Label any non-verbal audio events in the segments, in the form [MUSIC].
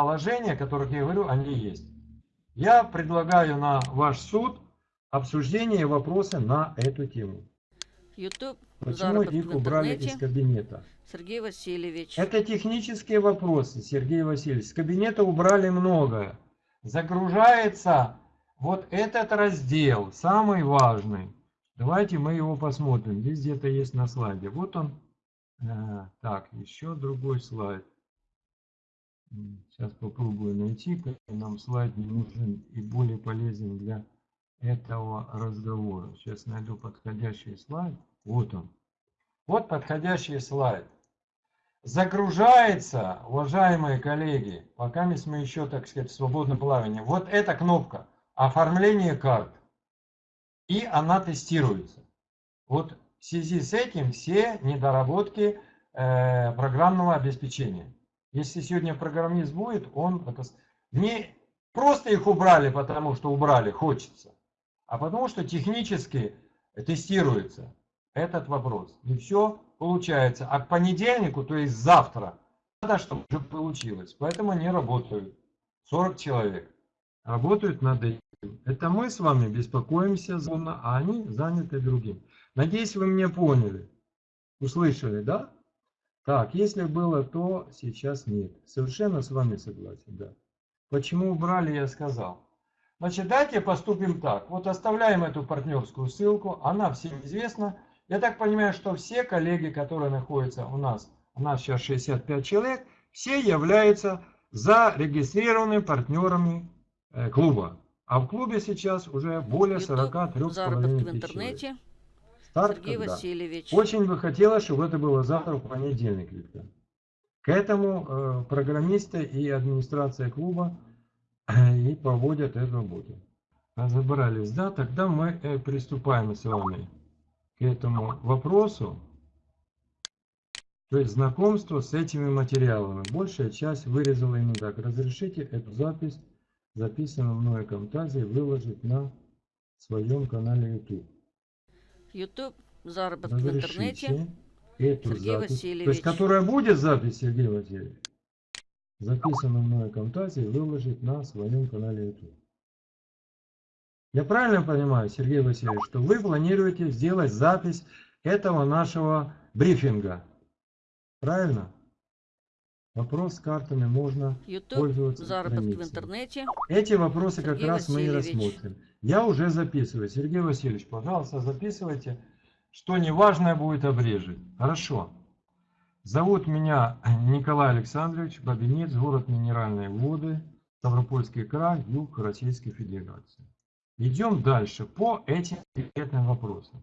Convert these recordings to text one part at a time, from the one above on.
положения, о которых я говорю, они есть. Я предлагаю на ваш суд обсуждение и вопросы на эту тему. YouTube, Почему их убрали из кабинета? Сергей Васильевич. Это технические вопросы, Сергей Васильевич. С кабинета убрали многое. Загружается вот этот раздел, самый важный. Давайте мы его посмотрим. Здесь где-то есть на слайде. Вот он. Э, так, еще другой слайд. Сейчас попробую найти, как нам слайд не нужен и более полезен для этого разговора. Сейчас найду подходящий слайд. Вот он. Вот подходящий слайд. Загружается, уважаемые коллеги, пока мы еще, так сказать, в свободном плавании, вот эта кнопка «Оформление карт». И она тестируется. Вот в связи с этим все недоработки э, программного обеспечения. Если сегодня программист будет, он не просто их убрали, потому что убрали, хочется, а потому что технически тестируется этот вопрос. И все получается. А к понедельнику, то есть завтра, надо, чтобы уже получилось. Поэтому они работают. 40 человек работают над этим. Это мы с вами беспокоимся, а они заняты другим. Надеюсь, вы меня поняли. Услышали, да? Так, если было то, сейчас нет. Совершенно с вами согласен, да. Почему убрали, я сказал. Значит, давайте поступим так. Вот оставляем эту партнерскую ссылку, она всем известна. Я так понимаю, что все коллеги, которые находятся у нас, у нас сейчас 65 человек, все являются зарегистрированными партнерами э, клуба. А в клубе сейчас уже более 43,5 тысяч человек. Старт Сергей когда? Васильевич. Очень бы хотелось, чтобы это было завтра в понедельник, Виктор. К этому э, программисты и администрация клуба э, и проводят эту работу. Разобрались, да? Тогда мы э, приступаем с вами к этому вопросу. То есть знакомство с этими материалами. Большая часть вырезала именно так. Разрешите эту запись, записанную мной Камтазии, выложить на своем канале YouTube. YouTube, заработок в интернете. Эту Сергей запись, Васильевич. То есть, которая будет запись, Сергей Васильевич, записанную мной Камтазии, выложить на своем канале YouTube. Я правильно понимаю, Сергей Васильевич, что вы планируете сделать запись этого нашего брифинга? Правильно? Вопрос с картами можно YouTube, пользоваться заработок в интернете. Эти вопросы Сергей как раз Васильевич. мы и рассмотрим. Я уже записываю. Сергей Васильевич, пожалуйста, записывайте. Что неважное будет обрежет. Хорошо. Зовут меня Николай Александрович, Бабинец, город Минеральные воды, Ставропольский край, юг Российской Федерации. Идем дальше по этим конкретным вопросам.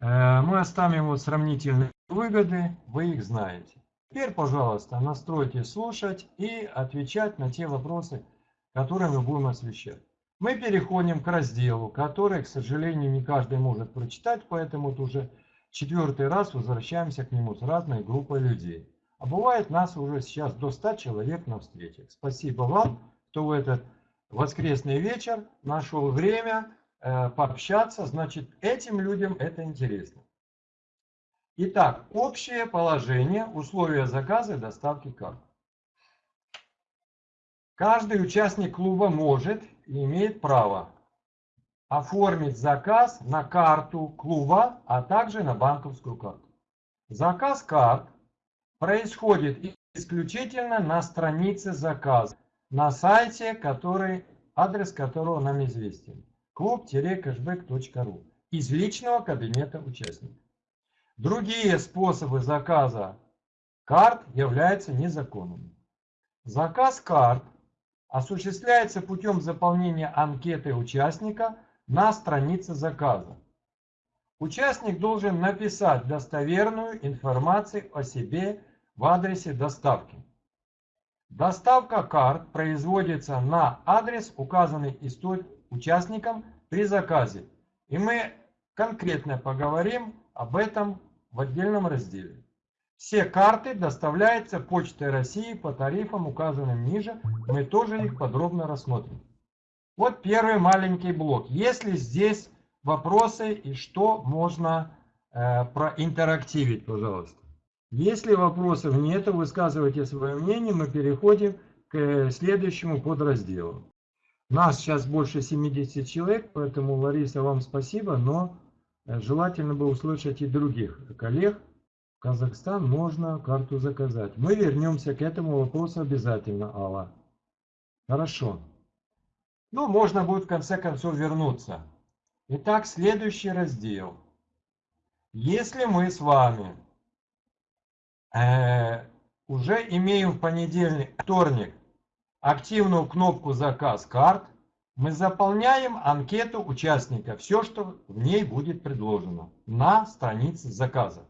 Э, мы оставим вот сравнительные выгоды, вы их знаете. Теперь, пожалуйста, настройте слушать и отвечать на те вопросы, которые мы будем освещать. Мы переходим к разделу, который, к сожалению, не каждый может прочитать, поэтому вот уже четвертый раз возвращаемся к нему с разной группой людей. А бывает нас уже сейчас до 100 человек на встречах. Спасибо вам, кто в этот воскресный вечер нашел время э, пообщаться. Значит, этим людям это интересно. Итак, общее положение, условия заказа и доставки карт. Каждый участник клуба может имеет право оформить заказ на карту клуба, а также на банковскую карту. Заказ карт происходит исключительно на странице заказа, на сайте, который, адрес которого нам известен. клуб-кэшбэк.ру из личного кабинета участника. Другие способы заказа карт являются незаконными. Заказ карт осуществляется путем заполнения анкеты участника на странице заказа. Участник должен написать достоверную информацию о себе в адресе доставки. Доставка карт производится на адрес, указанный участником при заказе. И мы конкретно поговорим об этом в отдельном разделе. Все карты доставляются Почтой России по тарифам, указанным ниже. Мы тоже их подробно рассмотрим. Вот первый маленький блок. Есть ли здесь вопросы и что можно э, проинтерактивить, пожалуйста? Если вопросов нет, высказывайте свое мнение. Мы переходим к следующему подразделу. Нас сейчас больше 70 человек, поэтому, Лариса, вам спасибо, но э, желательно бы услышать и других коллег. Казахстан можно карту заказать. Мы вернемся к этому вопросу обязательно, Алла. Хорошо. Ну, можно будет в конце концов вернуться. Итак, следующий раздел. Если мы с вами э, уже имеем в понедельник, вторник активную кнопку «Заказ карт», мы заполняем анкету участника, все, что в ней будет предложено на странице заказа.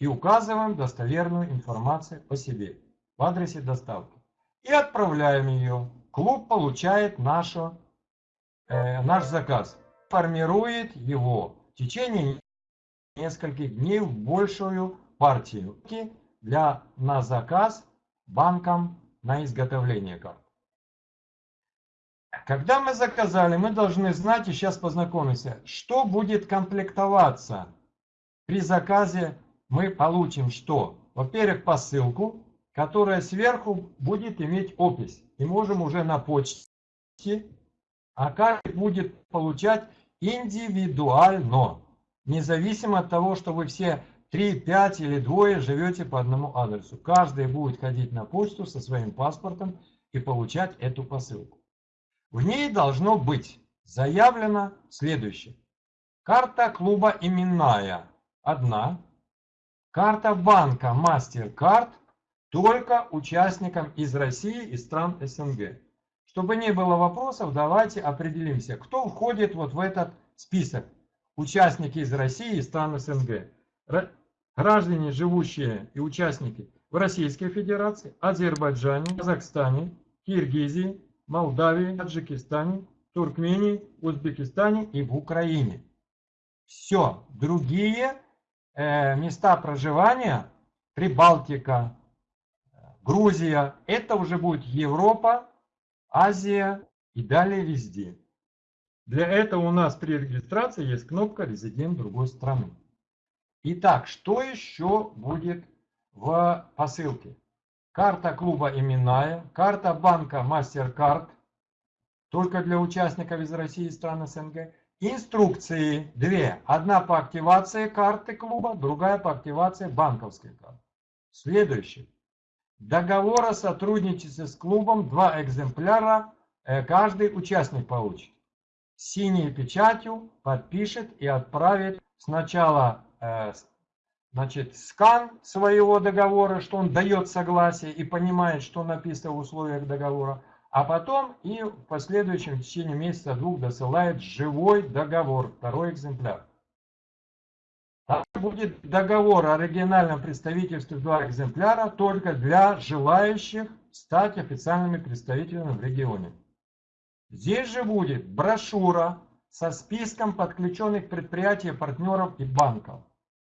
И указываем достоверную информацию о себе в адресе доставки. И отправляем ее. Клуб получает нашу, э, наш заказ. Формирует его в течение нескольких дней в большую партию для, на заказ банкам на изготовление карт. Когда мы заказали, мы должны знать, и сейчас познакомимся, что будет комплектоваться. При заказе мы получим что? Во-первых, посылку, которая сверху будет иметь опись. И можем уже на почте, а каждый будет получать индивидуально, независимо от того, что вы все 3, 5 или двое живете по одному адресу. Каждый будет ходить на почту со своим паспортом и получать эту посылку. В ней должно быть заявлено следующее. Карта клуба именная одна. Карта банка MasterCard только участникам из России и стран СНГ. Чтобы не было вопросов, давайте определимся, кто входит вот в этот список. Участники из России и стран СНГ граждане, живущие и участники в Российской Федерации, Азербайджане, Казахстане, Киргизии, Молдавии, Таджикистане, Туркмении, Узбекистане и в Украине. Все. Другие места проживания, Прибалтика, Грузия, это уже будет Европа, Азия и далее везде. Для этого у нас при регистрации есть кнопка «Резидент другой страны». Итак, что еще будет в посылке? Карта клуба именная, карта банка MasterCard, только для участников из России и стран СНГ. Инструкции две. Одна по активации карты клуба, другая по активации банковской карты. Следующее. Договор о сотрудничестве с клубом, два экземпляра э, каждый участник получит. Синей печатью подпишет и отправит сначала Э, значит, скан своего договора, что он дает согласие и понимает, что написано в условиях договора, а потом и в последующем в течение месяца-двух досылает живой договор, второй экземпляр. Там будет договор о оригинальном представительстве два экземпляра только для желающих стать официальными представителями в регионе. Здесь же будет брошюра со списком подключенных предприятий, партнеров и банков.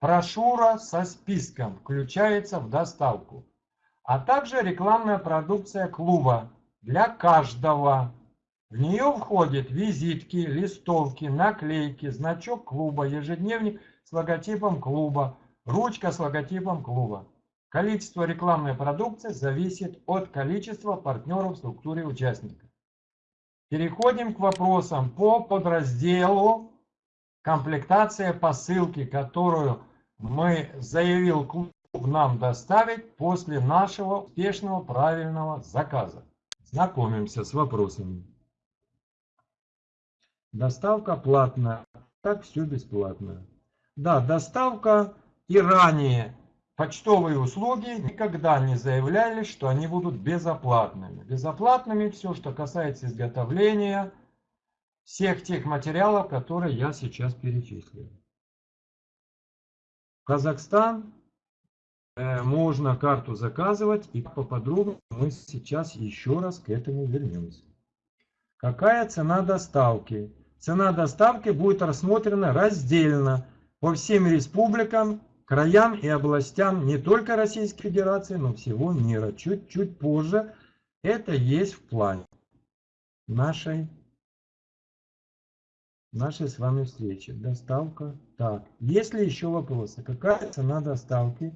Брошюра со списком включается в доставку, а также рекламная продукция клуба для каждого. В нее входят визитки, листовки, наклейки, значок клуба, ежедневник с логотипом клуба, ручка с логотипом клуба. Количество рекламной продукции зависит от количества партнеров в структуре участников. Переходим к вопросам по подразделу комплектация посылки, которую мы заявил клуб нам доставить после нашего успешного правильного заказа. Знакомимся с вопросами. Доставка платная. Так все бесплатно. Да, доставка и ранее почтовые услуги никогда не заявляли, что они будут безоплатными. Безоплатными все, что касается изготовления всех тех материалов, которые я сейчас перечислил. Казахстан можно карту заказывать и поподробнее мы сейчас еще раз к этому вернемся. Какая цена доставки? Цена доставки будет рассмотрена раздельно по всем республикам, краям и областям не только Российской Федерации, но всего мира. Чуть-чуть позже это есть в плане нашей нашей с вами встречи. Доставка. Так, есть ли еще вопросы? Какая цена доставки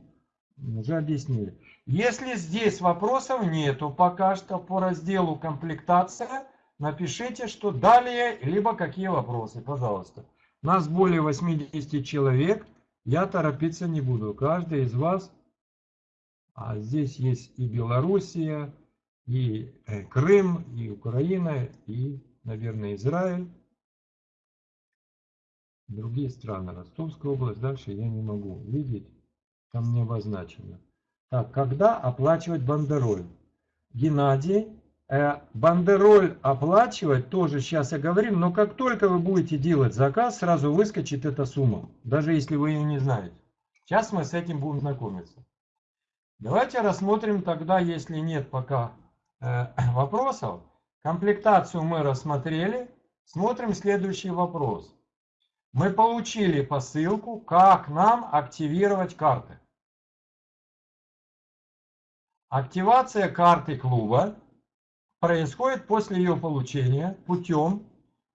Уже объяснили. Если здесь вопросов нету пока что по разделу комплектация, напишите, что далее, либо какие вопросы, пожалуйста. Нас более 80 человек, я торопиться не буду. Каждый из вас, а здесь есть и Белоруссия, и э, Крым, и Украина, и, наверное, Израиль. Другие страны. Ростовская область, дальше я не могу видеть. Там не обозначено. Так, когда оплачивать бандероль? Геннадий, э, бандероль оплачивать тоже сейчас я говорю, но как только вы будете делать заказ, сразу выскочит эта сумма, даже если вы ее не знаете. Сейчас мы с этим будем знакомиться. Давайте рассмотрим тогда, если нет пока э, [COUGHS] вопросов. Комплектацию мы рассмотрели. Смотрим следующий вопрос. Мы получили посылку, как нам активировать карты. Активация карты клуба происходит после ее получения путем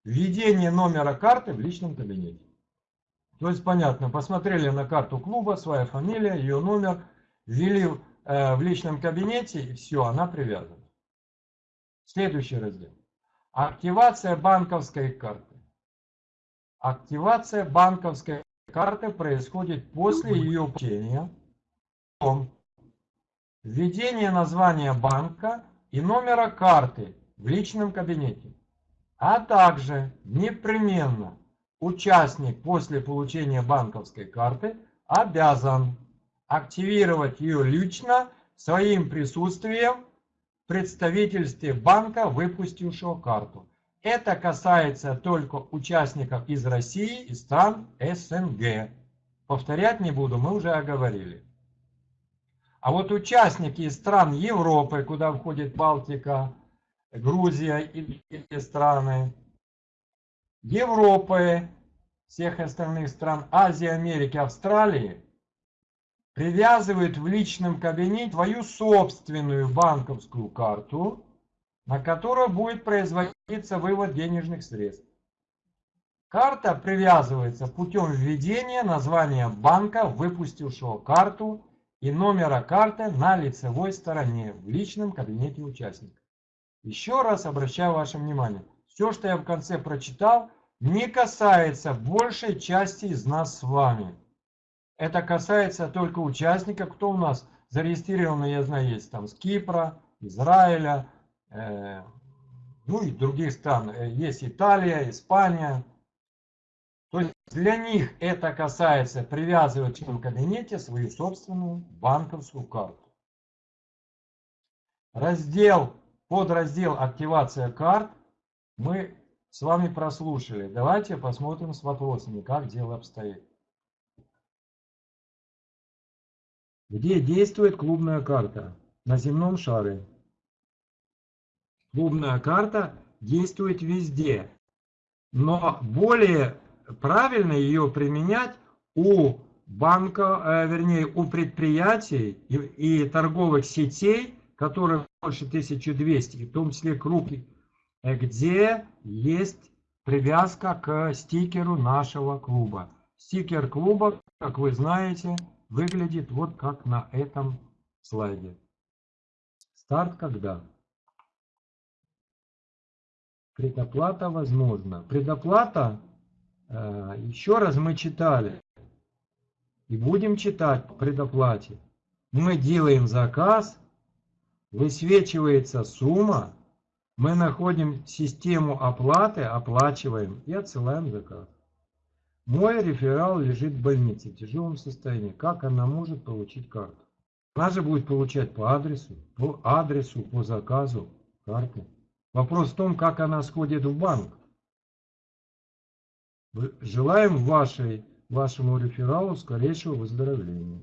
введения номера карты в личном кабинете. То есть понятно, посмотрели на карту клуба, своя фамилия, ее номер, ввели э, в личном кабинете и все, она привязана. Следующий раздел. Активация банковской карты. Активация банковской карты происходит после ее получения. Введение названия банка и номера карты в личном кабинете. А также непременно участник после получения банковской карты обязан активировать ее лично своим присутствием в представительстве банка, выпустившего карту. Это касается только участников из России и стран СНГ. Повторять не буду, мы уже оговорили. А вот участники из стран Европы, куда входит Балтика, Грузия и эти страны, Европы, всех остальных стран, Азии, Америки, Австралии, привязывают в личном кабинете твою собственную банковскую карту, на которую будет производиться вывод денежных средств. Карта привязывается путем введения названия банка, выпустившего карту, и номера карты на лицевой стороне в личном кабинете участника. Еще раз обращаю ваше внимание, все, что я в конце прочитал, не касается большей части из нас с вами. Это касается только участников, кто у нас зарегистрирован, я знаю, есть там с Кипра, Израиля, э, ну и других стран. Э, есть Италия, Испания. Для них это касается привязывать в кабинете свою собственную банковскую карту. Раздел, подраздел активация карт мы с вами прослушали. Давайте посмотрим с вопросами, как дело обстоит. Где действует клубная карта? На земном шаре. Клубная карта действует везде. Но более правильно ее применять у банка, э, вернее, у предприятий и, торговых сетей, которые больше 1200, в том числе крупных, э, где есть привязка к стикеру нашего клуба. Стикер клуба, как вы знаете, выглядит вот как на этом слайде. Старт когда? Предоплата возможна. Предоплата еще раз мы читали и будем читать по предоплате. Мы делаем заказ, высвечивается сумма, мы находим систему оплаты, оплачиваем и отсылаем заказ. Мой реферал лежит в больнице в тяжелом состоянии. Как она может получить карту? Она же будет получать по адресу, по адресу, по заказу карты. Вопрос в том, как она сходит в банк. Желаем вашей, вашему рефералу скорейшего выздоровления.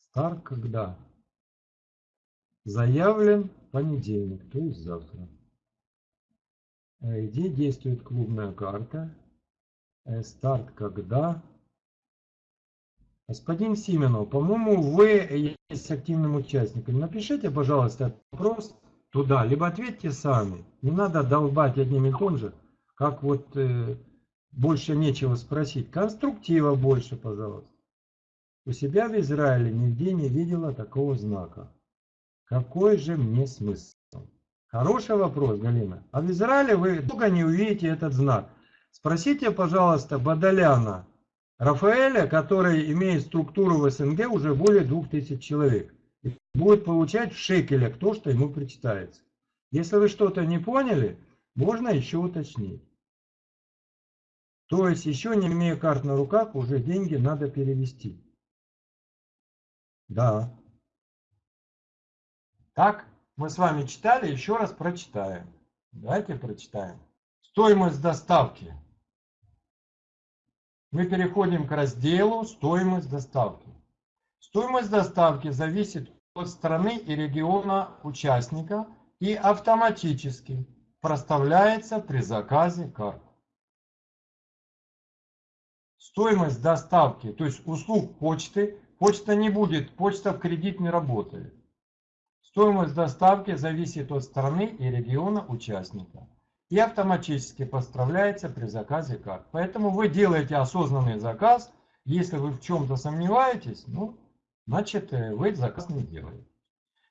Старт когда? Заявлен понедельник, то есть завтра. Э, где действует клубная карта? Э, старт когда? Господин Сименов, по-моему, вы есть активным участником. Напишите, пожалуйста, вопрос туда, либо ответьте сами. Не надо долбать одним и том же как вот э, больше нечего спросить. Конструктива больше, пожалуйста. У себя в Израиле нигде не видела такого знака. Какой же мне смысл? Хороший вопрос, Галина. А в Израиле вы долго не увидите этот знак. Спросите, пожалуйста, Бадаляна Рафаэля, который имеет структуру в СНГ уже более 2000 человек. И будет получать в шекелях то, что ему причитается. Если вы что-то не поняли, можно еще уточнить. То есть, еще не имея карт на руках, уже деньги надо перевести. Да. Так, мы с вами читали, еще раз прочитаем. Давайте прочитаем. Стоимость доставки. Мы переходим к разделу «Стоимость доставки». Стоимость доставки зависит от страны и региона участника и автоматически проставляется при заказе карт. Стоимость доставки, то есть услуг почты, почта не будет, почта в кредит не работает. Стоимость доставки зависит от страны и региона участника и автоматически поставляется при заказе карт. Поэтому вы делаете осознанный заказ. Если вы в чем-то сомневаетесь, ну, значит, э, вы заказ не делаете.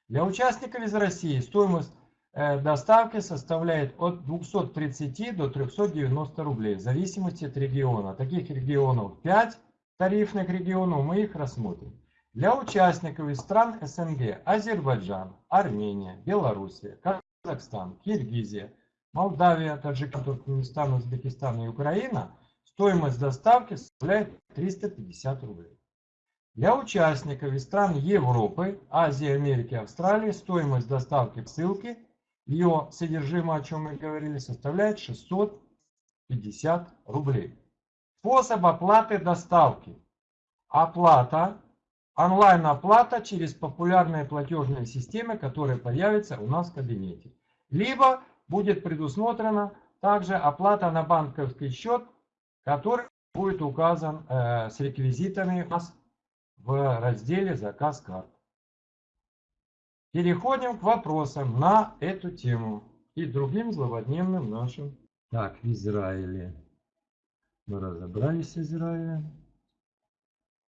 Для участников из России стоимость доставки составляет от 230 до 390 рублей, в зависимости от региона. Таких регионов 5 тарифных регионов, мы их рассмотрим. Для участников из стран СНГ Азербайджан, Армения, Белоруссия, Казахстан, Киргизия, Молдавия, Таджикистан, Туркменистан, Узбекистан и Украина стоимость доставки составляет 350 рублей. Для участников из стран Европы, Азии, Америки, Австралии стоимость доставки ссылки, ее содержимое, о чем мы говорили, составляет 650 рублей. Способ оплаты доставки. Оплата онлайн-оплата через популярные платежные системы, которые появятся у нас в кабинете. Либо будет предусмотрена также оплата на банковский счет, который будет указан э, с реквизитами у нас в разделе «Заказ карт». Переходим к вопросам на эту тему и другим злободневным нашим. Так, в Израиле. Мы разобрались с Израилем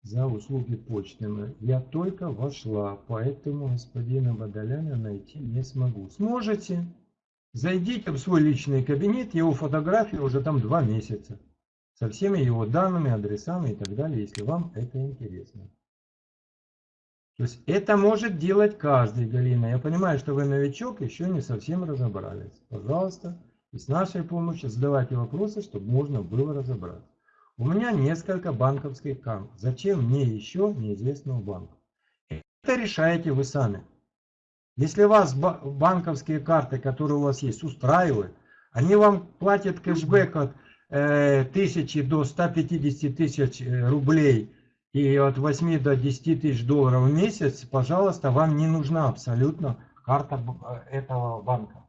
за услуги почты. Я только вошла, поэтому господина Бадаляна найти не смогу. Сможете? Зайдите в свой личный кабинет, его фотографии уже там два месяца. Со всеми его данными, адресами и так далее, если вам это интересно. То есть это может делать каждый, Галина. Я понимаю, что вы новичок, еще не совсем разобрались. Пожалуйста, и с нашей помощью задавайте вопросы, чтобы можно было разобраться. У меня несколько банковских карт. Зачем мне еще неизвестного банка? Это решаете вы сами. Если вас банковские карты, которые у вас есть, устраивают, они вам платят кэшбэк от э, 1000 до 150 тысяч э, рублей и от 8 до 10 тысяч долларов в месяц, пожалуйста, вам не нужна абсолютно карта э, этого банка.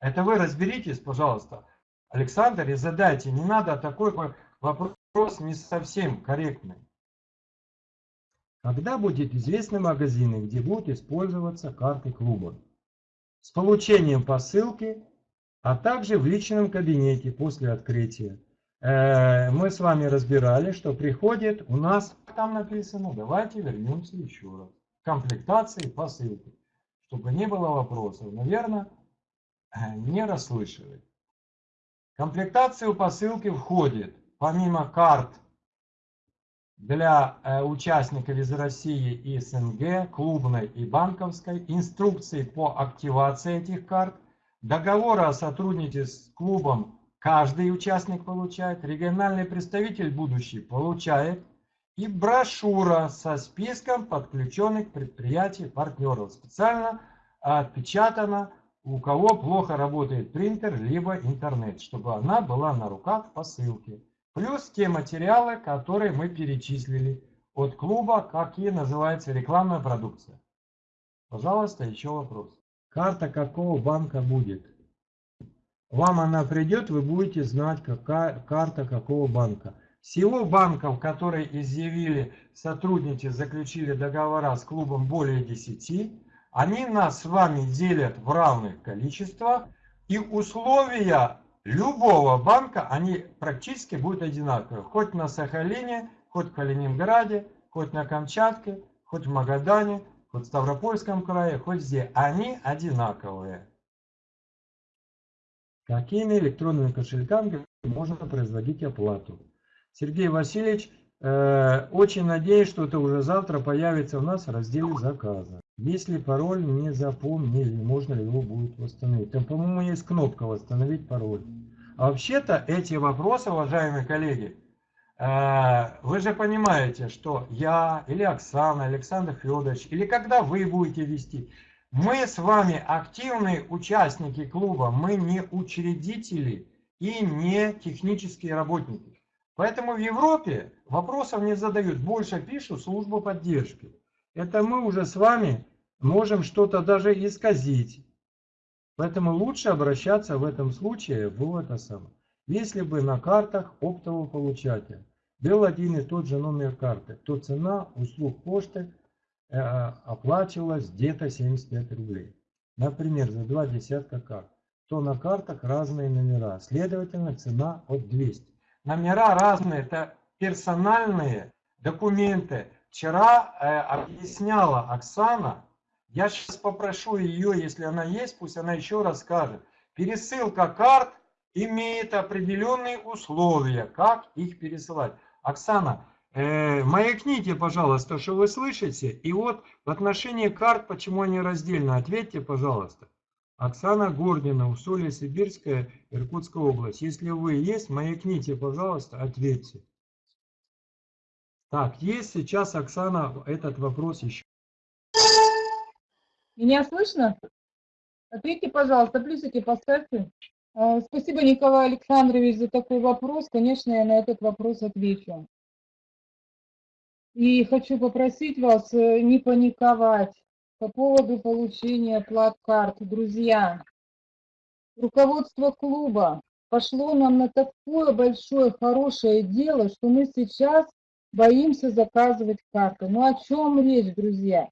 Это вы разберитесь, пожалуйста, Александр, и задайте. Не надо такой Вопрос не совсем корректный. Когда будет известны магазины, где будут использоваться карты клуба? С получением посылки, а также в личном кабинете после открытия. Э, мы с вами разбирали, что приходит у нас, там написано, давайте вернемся еще раз. Комплектации посылки. Чтобы не было вопросов. Наверное, не расслышали. Комплектацию посылки входит помимо карт для э, участников из России и СНГ, клубной и банковской, инструкции по активации этих карт, договора о сотрудничестве с клубом каждый участник получает, региональный представитель будущий получает, и брошюра со списком подключенных предприятий партнеров. Специально отпечатана, у кого плохо работает принтер, либо интернет, чтобы она была на руках по ссылке. Плюс те материалы, которые мы перечислили от клуба, какие называется рекламная продукция. Пожалуйста, еще вопрос. Карта какого банка будет? Вам она придет, вы будете знать, какая карта какого банка. Всего банков, которые изъявили сотрудничество, заключили договора с клубом более 10, они нас с вами делят в равных количествах. И условия любого банка, они практически будут одинаковые. Хоть на Сахалине, хоть в Калининграде, хоть на Камчатке, хоть в Магадане, хоть в Ставропольском крае, хоть где. Они одинаковые. Какими электронными кошельками можно производить оплату? Сергей Васильевич, э, очень надеюсь, что это уже завтра появится у нас в разделе заказа. Если пароль не запомнили, можно ли его будет восстановить? Там, по-моему, есть кнопка «Восстановить пароль». А вообще-то эти вопросы, уважаемые коллеги, э, вы же понимаете, что я или Оксана, Александр Федорович, или когда вы будете вести, мы с вами активные участники клуба, мы не учредители и не технические работники. Поэтому в Европе вопросов не задают, больше пишут службу поддержки. Это мы уже с вами можем что-то даже исказить. Поэтому лучше обращаться в этом случае в это самое. Если бы на картах оптового получателя был один и тот же номер карты, то цена услуг почты оплачивалось где-то 75 рублей. Например, за два десятка карт. То на картах разные номера. Следовательно, цена от 200. Номера разные. Это персональные документы. Вчера э, объясняла Оксана. Я сейчас попрошу ее, если она есть, пусть она еще расскажет. Пересылка карт имеет определенные условия, как их пересылать. Оксана, Э, маякните, пожалуйста, что вы слышите. И вот в отношении карт, почему они раздельно, ответьте, пожалуйста. Оксана Гордина, Усолье Сибирская, Иркутская область. Если вы есть, маякните, пожалуйста, ответьте. Так, есть сейчас, Оксана, этот вопрос еще. Меня слышно? Ответьте, пожалуйста, плюсики поставьте. А, спасибо, Николай Александрович, за такой вопрос. Конечно, я на этот вопрос отвечу. И хочу попросить вас э, не паниковать по поводу получения плат-карт. Друзья, руководство клуба пошло нам на такое большое хорошее дело, что мы сейчас боимся заказывать карты. Ну о чем речь, друзья?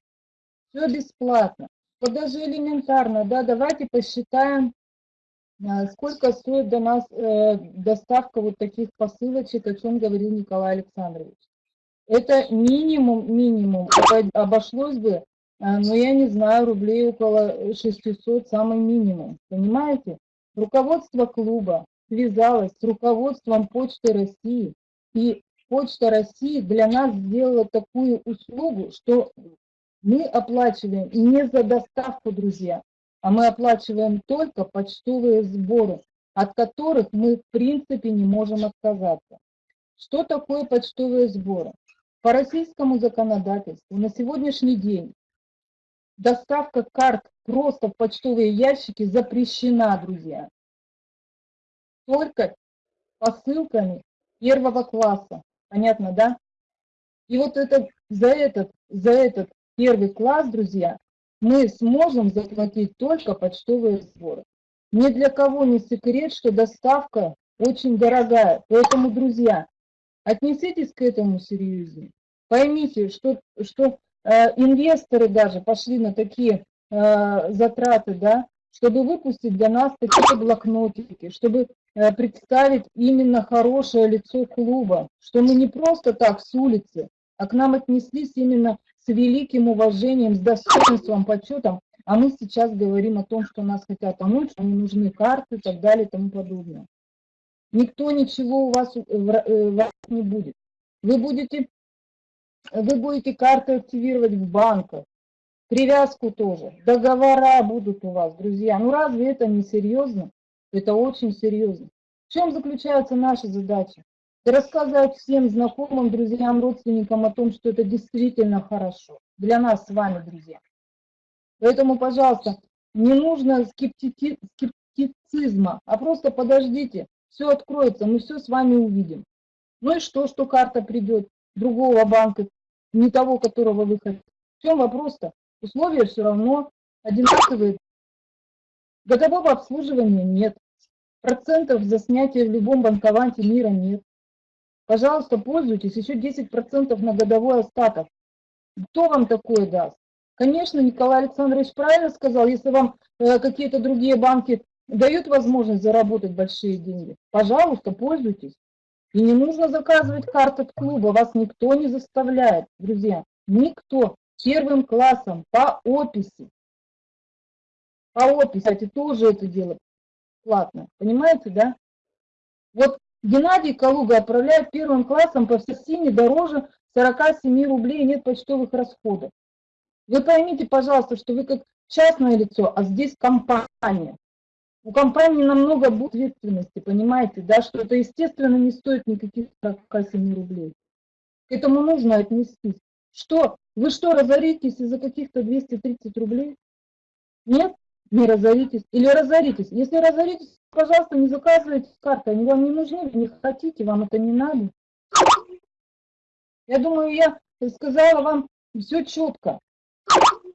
Все бесплатно. Вот даже элементарно, да, давайте посчитаем, э, сколько стоит до нас э, доставка вот таких посылочек, о чем говорил Николай Александрович. Это минимум, минимум. Обошлось бы, но я не знаю, рублей около 600, самый минимум. Понимаете? Руководство клуба связалось с руководством Почты России. И Почта России для нас сделала такую услугу, что мы оплачиваем не за доставку, друзья, а мы оплачиваем только почтовые сборы, от которых мы в принципе не можем отказаться. Что такое почтовые сборы? По российскому законодательству на сегодняшний день доставка карт просто в почтовые ящики запрещена, друзья. Только посылками первого класса. Понятно, да? И вот это, за, этот, за этот первый класс, друзья, мы сможем заплатить только почтовые сборы. Ни для кого не секрет, что доставка очень дорогая. Поэтому, друзья, Отнеситесь к этому серьезнее. Поймите, что, что э, инвесторы даже пошли на такие э, затраты, да, чтобы выпустить для нас такие блокнотики, чтобы э, представить именно хорошее лицо клуба, что мы не просто так с улицы, а к нам отнеслись именно с великим уважением, с достоинством, почетом, а мы сейчас говорим о том, что нас хотят что не нужны карты и так далее и тому подобное. Никто ничего у вас, э, э, у вас не будет. Вы будете, вы будете карты активировать в банках, привязку тоже, договора будут у вас, друзья. Ну разве это не серьезно? Это очень серьезно. В чем заключается наша задача? Рассказать всем знакомым, друзьям, родственникам о том, что это действительно хорошо для нас с вами, друзья. Поэтому, пожалуйста, не нужно скептицизма, а просто подождите, все откроется, мы все с вами увидим. Ну и что, что карта придет другого банка, не того, которого вы хотите. В чем вопрос-то? Условия все равно одинаковые. Годового обслуживания нет. Процентов за снятие в любом банкованте мира нет. Пожалуйста, пользуйтесь, еще 10% на годовой остаток. Кто вам такое даст? Конечно, Николай Александрович правильно сказал, если вам э, какие-то другие банки дают возможность заработать большие деньги, пожалуйста, пользуйтесь. И не нужно заказывать карты клуба, вас никто не заставляет, друзья. Никто. Первым классом по описи. По описи, кстати, тоже это дело платно. Понимаете, да? Вот Геннадий Калуга отправляет первым классом по всей не дороже 47 рублей, нет почтовых расходов. Вы поймите, пожалуйста, что вы как частное лицо, а здесь компания. У компании намного будет ответственности, понимаете, да, что это, естественно, не стоит никаких 47 рублей. К этому нужно отнестись. Что? Вы что, разоритесь из-за каких-то 230 рублей? Нет? Не разоритесь. Или разоритесь. Если разоритесь, пожалуйста, не заказывайте карты. Они вам не нужны, вы не хотите, вам это не надо. Я думаю, я сказала вам все четко.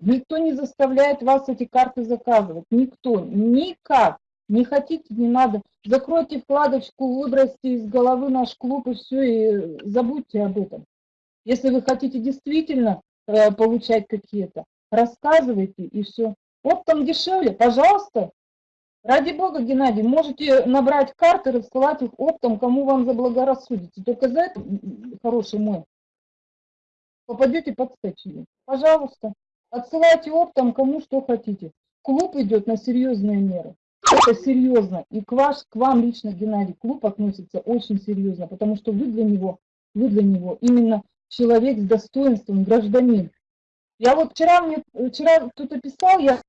Никто не заставляет вас эти карты заказывать. Никто. Никак. Не хотите, не надо. Закройте вкладочку, выбросьте из головы наш клуб и все, и забудьте об этом. Если вы хотите действительно э, получать какие-то, рассказывайте и все. Оптом дешевле, пожалуйста. Ради бога, Геннадий, можете набрать карты, рассылать их оптом, кому вам заблагорассудите. Только за это, хороший мой, попадете под статью. Пожалуйста, отсылайте оптом кому что хотите. Клуб идет на серьезные меры. Это серьезно. И к, ваш, к вам лично, Геннадий, клуб относится очень серьезно, потому что вы для него, вы для него именно человек с достоинством, гражданин. Я вот вчера мне, вчера кто-то писал, я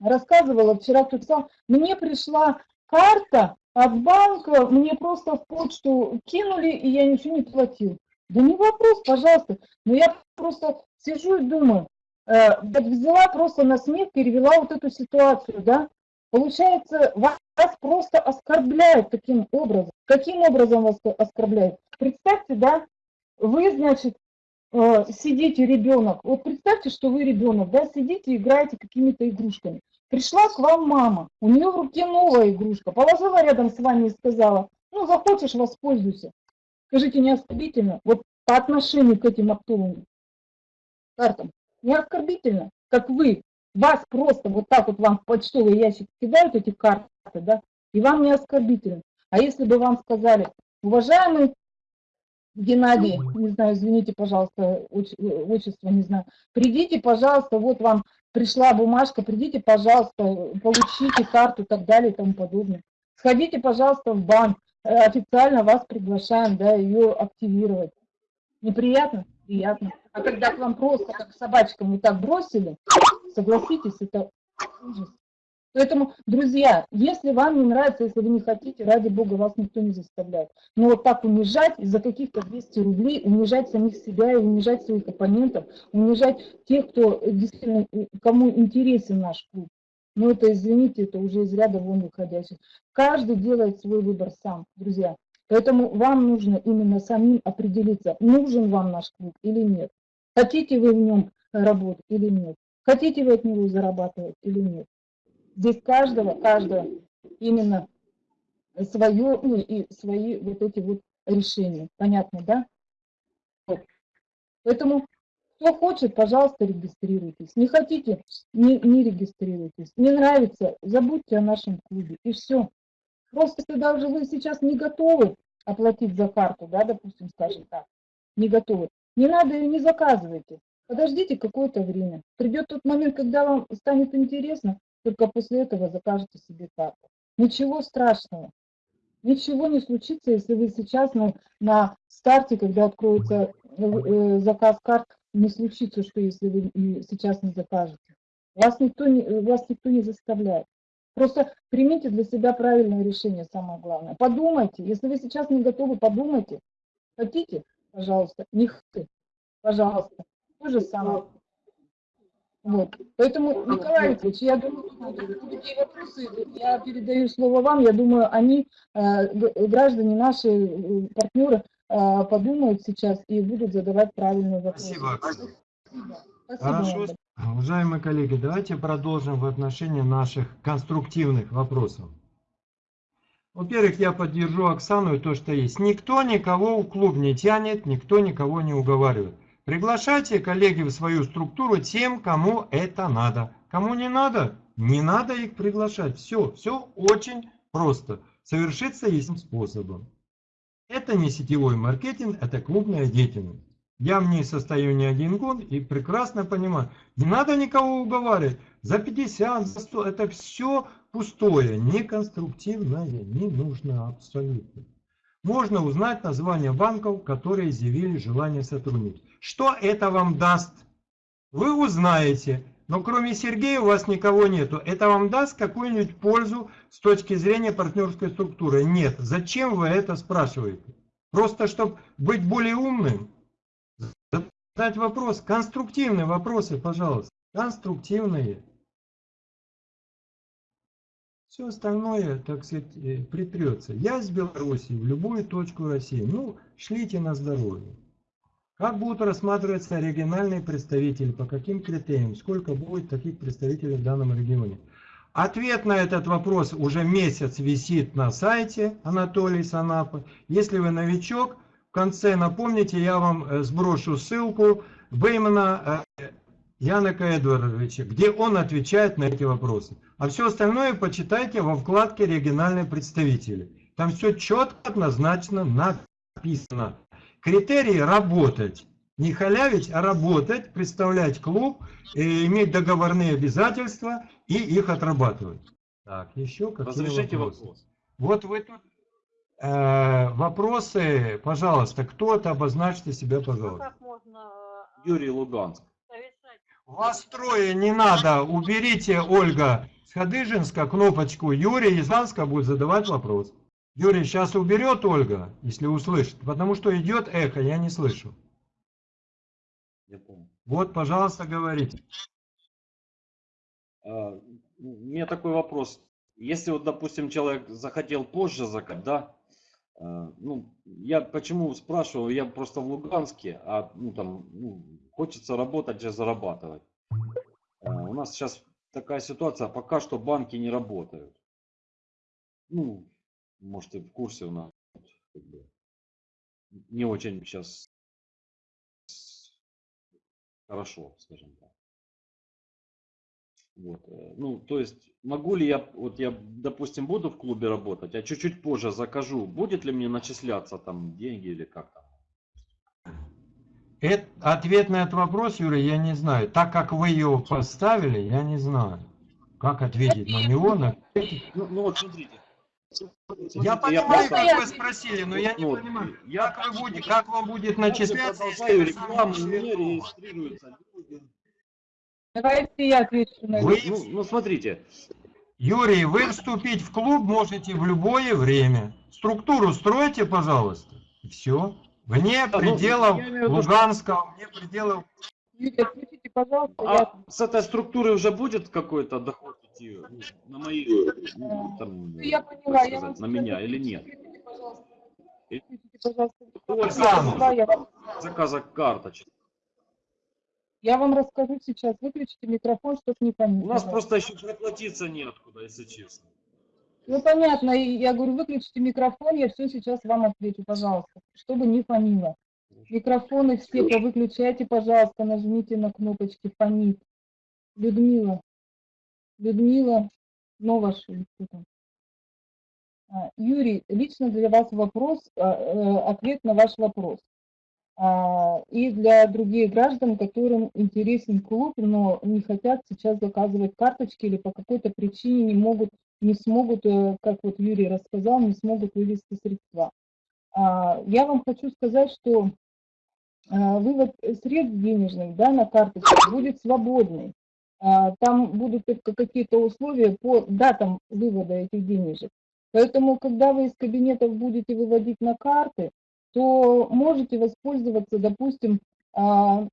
рассказывала, вчера кто-то писал, мне пришла карта от банка, мне просто в почту кинули, и я ничего не платил. Да не вопрос, пожалуйста. Но я просто сижу и думаю, э, взяла просто на смех, перевела вот эту ситуацию, да. Получается, вас просто оскорбляют таким образом. Каким образом вас оскорбляют? Представьте, да, вы, значит, э, сидите, ребенок, вот представьте, что вы ребенок, да, сидите, играете какими-то игрушками. Пришла к вам мама, у нее в руке новая игрушка, положила рядом с вами и сказала, ну, захочешь, воспользуйся. Скажите, не оскорбительно? Вот по отношению к этим оптовым картам. Не оскорбительно, как вы. Вас просто вот так вот вам в почтовый ящик кидают эти карты, да, и вам не оскорбительно. А если бы вам сказали, уважаемый Геннадий, не знаю, извините, пожалуйста, отчество не знаю, придите, пожалуйста, вот вам пришла бумажка, придите, пожалуйста, получите карту и так далее и тому подобное. Сходите, пожалуйста, в банк, Э, официально вас приглашаем, да, ее активировать. Неприятно? Приятно. А когда к вам просто как собачкам вот так бросили, согласитесь, это ужас. Поэтому, друзья, если вам не нравится, если вы не хотите, ради бога, вас никто не заставляет. Но вот так унижать из-за каких-то 200 рублей, унижать самих себя и унижать своих оппонентов, унижать тех, кто действительно, кому интересен наш клуб, но это, извините, это уже из ряда вон выходящих. Каждый делает свой выбор сам, друзья. Поэтому вам нужно именно самим определиться, нужен вам наш клуб или нет. Хотите вы в нем работать или нет. Хотите вы от него зарабатывать или нет. Здесь каждого, каждого именно свое, ну, и свои вот эти вот решения. Понятно, да? Вот. Поэтому кто хочет, пожалуйста, регистрируйтесь. Не хотите, не, не регистрируйтесь. Не нравится, забудьте о нашем клубе. И все. Просто если даже вы сейчас не готовы оплатить за карту, да, допустим, скажем так, не готовы, не надо ее не заказывайте. Подождите какое-то время. Придет тот момент, когда вам станет интересно, только после этого закажете себе карту. Ничего страшного. Ничего не случится, если вы сейчас на, на старте, когда откроется э, э заказ карт, не случится, что если вы сейчас не закажете. Вас никто не, вас никто не заставляет. Просто примите для себя правильное решение, самое главное. Подумайте, если вы сейчас не готовы, подумайте. Хотите? Пожалуйста. Не хотите? Пожалуйста. То же самое. Вот. Поэтому, Николай Викторович, я думаю, такие вопросы, я передаю слово вам, я думаю, они, э, граждане наши, э, партнеры, а, подумают сейчас и будут задавать правильные вопросы. Спасибо. Спасибо. Хорошо. Уважаемые коллеги, давайте продолжим в отношении наших конструктивных вопросов. Во-первых, я поддержу Оксану и то, что есть. Никто никого в клуб не тянет, никто никого не уговаривает. Приглашайте, коллеги, в свою структуру тем, кому это надо. Кому не надо, не надо их приглашать. Все, все очень просто. Совершится этим способом. Это не сетевой маркетинг, это клубная деятельность. Я в ней состою не один год и прекрасно понимаю. Не надо никого уговаривать. За 50, за 100, это все пустое, неконструктивное, не нужно абсолютно. Можно узнать название банков, которые изъявили желание сотрудничать. Что это вам даст? Вы узнаете, но кроме Сергея у вас никого нету. Это вам даст какую-нибудь пользу с точки зрения партнерской структуры? Нет. Зачем вы это спрашиваете? Просто чтобы быть более умным? Задать вопрос. Конструктивные вопросы, пожалуйста. Конструктивные. Все остальное, так сказать, э, притрется. Я из Беларуси в любую точку России. Ну, шлите на здоровье. Как будут рассматриваться региональные представители, по каким критериям, сколько будет таких представителей в данном регионе. Ответ на этот вопрос уже месяц висит на сайте Анатолий Санапа. Если вы новичок, в конце напомните, я вам э, сброшу ссылку Беймана э, Янока Эдвардовича, где он отвечает на эти вопросы. А все остальное почитайте во вкладке «Региональные представители». Там все четко, однозначно написано. Критерии работать. Не халявить, а работать, представлять клуб, иметь договорные обязательства и их отрабатывать. Так, еще какие Разрешите вопросы? вопрос. Вот вы тут э, вопросы, пожалуйста, кто-то обозначьте себя, пожалуйста. Можно Юрий Луганск. Вас трое, не надо. Уберите, Ольга Сходыжинска, кнопочку. Юрий из Ланска будет задавать вопрос. Юрий сейчас уберет Ольга, если услышит, потому что идет эхо, я не слышу. Я понял. Вот, пожалуйста, говорите. А, У меня такой вопрос. Если вот, допустим, человек захотел позже закат, да? А, Ну, я почему спрашиваю, я просто в Луганске, а ну там ну, хочется работать и зарабатывать. А, У нас сейчас такая ситуация, пока что банки не работают. Ну, может, и в курсе у нас не очень сейчас хорошо, скажем так. Вот. э, Ну, то есть, могу ли я, вот я, допустим, буду в клубе работать, а чуть-чуть позже закажу, будет ли мне начисляться там деньги или как там? Это, ответ на этот вопрос, Юрий, я не знаю. Так как вы его поставили, я не знаю. Как ответить на него? На... Ну, ну вот смотрите. Я понимаю, просто- как вы спросили, но я не Вот, понимаю. Я Как, вы будете, как вам будет начисляться, если продолжаю вы сами рекламу, мне регистрируются люди. Давайте я отвечу на Вы-. Ну, ну, смотрите, Юрий, вы вступить в клуб можете в любое время. Структуру стройте, пожалуйста. И все. Вне Да, ну, пределов я в виду, что- Луганска, вне пределов... Юрий, отключите, пожалуйста, я а с этой структуры уже будет какой-то доход идти ну, на мои, ну, там, Ну, я поняла, я сказать, вам на скажу, меня или нет? пожалуйста. Включите, пожалуйста. Я, вам, заказа карточек. Я вам расскажу сейчас. Выключите микрофон, чтобы не понять. У нас просто еще проплатиться неоткуда, если честно. Ну, понятно. Я говорю, выключите микрофон, я все сейчас вам отвечу, пожалуйста, чтобы не фонило. Микрофоны все повыключайте, пожалуйста, нажмите на кнопочки фонит. Людмила. Людмила там? А, Юрий, лично для вас вопрос, а, э, ответ на ваш вопрос. А, И для других граждан, которым интересен клуб, но не хотят сейчас заказывать карточки или по какой-то причине не могут, не смогут, э, как вот Юрий рассказал, не смогут вывести средства. А, Я вам хочу сказать, что а, вывод средств денежных да, на карточку будет свободный. Там будут только какие-то условия по датам вывода этих денежек. Поэтому, когда вы из кабинетов будете выводить на карты, то можете воспользоваться, допустим, а,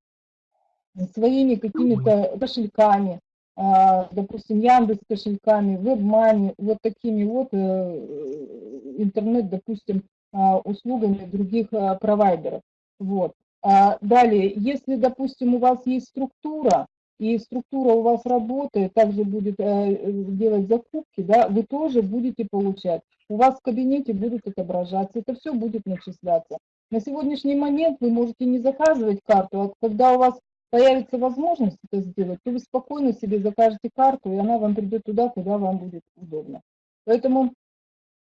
своими какими-то кошельками, а, допустим, Яндекс кошельками, WebMoney, вот такими вот э, интернет, допустим, а, услугами других провайдеров. Вот. Далее, если, допустим, у вас есть структура, и структура у вас работает, также будет э, делать закупки, да, вы тоже будете получать. У вас в кабинете будут отображаться, это все будет начисляться. На сегодняшний момент вы можете не заказывать карту, а когда у вас появится возможность это сделать, то вы спокойно себе закажете карту, и она вам придет туда, куда вам будет удобно. Поэтому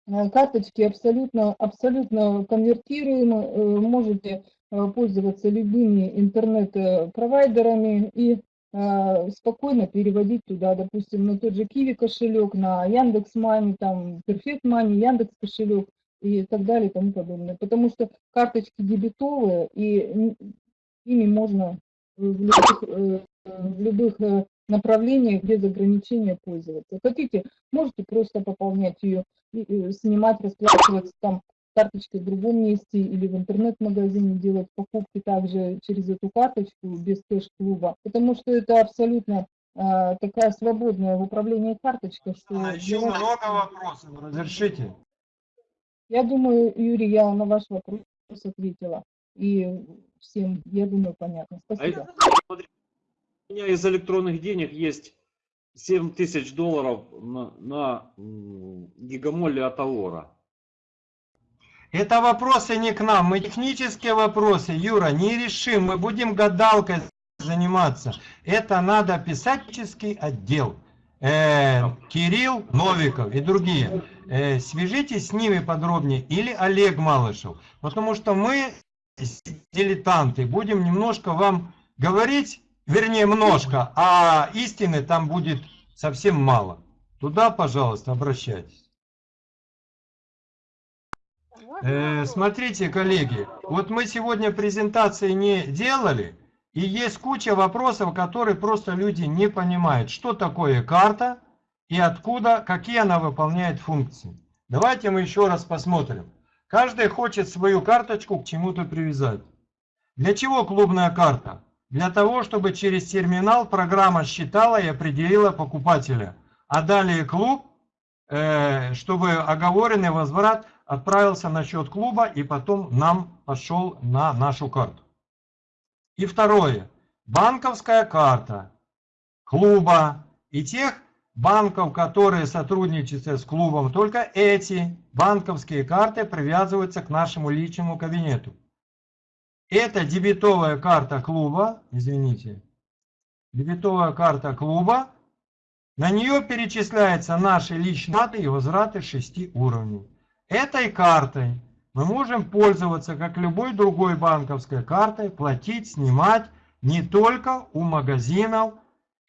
Э, Карточки абсолютно, абсолютно конвертируемы, э, можете э, пользоваться любыми интернет-провайдерами и э, спокойно переводить туда, допустим, на тот же Киви кошелек, на Яндекс Мани, там Perfect Money, Яндекс кошелек и так далее и тому подобное. Потому что карточки дебетовые, и ими можно в любых, э, в любых э, направлениях без ограничения пользоваться. Хотите, можете просто пополнять ее, снимать, расплачиваться там карточкой в другом месте или в интернет-магазине делать покупки также через эту карточку без кэш-клуба, потому что это абсолютно а, такая свободная в управлении карточка, что А еще вас- много вопросов. Разрешите? я думаю, Юрий, я на ваш вопрос ответила. И всем, я думаю, понятно. А Спасибо. это, у меня из электронных денег есть 7 тысяч долларов на, на гигамоле от Алора. Это вопросы не к нам, мы технические вопросы, Юра, не решим, мы будем гадалкой заниматься. Это надо технический отдел. Э, Кирилл Новиков и другие. Э, свяжитесь с ними подробнее или Олег Малышев, потому что мы дилетанты, будем немножко вам говорить, вернее немножко, а истины там будет совсем мало. Туда, пожалуйста, обращайтесь. Э, смотрите, коллеги, вот мы сегодня презентации не делали, и есть куча вопросов, которые просто люди не понимают, что такое карта и откуда, какие она выполняет функции. Давайте мы еще раз посмотрим. Каждый хочет свою карточку к чему-то привязать. Для чего клубная карта? Для того, чтобы через терминал программа считала и определила покупателя. А далее клуб, э, чтобы оговоренный возврат отправился на счет клуба и потом нам пошел на нашу карту. И второе. Банковская карта клуба и тех банков, которые сотрудничают с клубом, только эти банковские карты привязываются к нашему личному кабинету. Это дебетовая карта клуба, извините, дебетовая карта клуба, на нее перечисляются наши личные даты и возвраты 6 уровней. Этой картой мы можем пользоваться, как любой другой банковской картой, платить, снимать не только у магазинов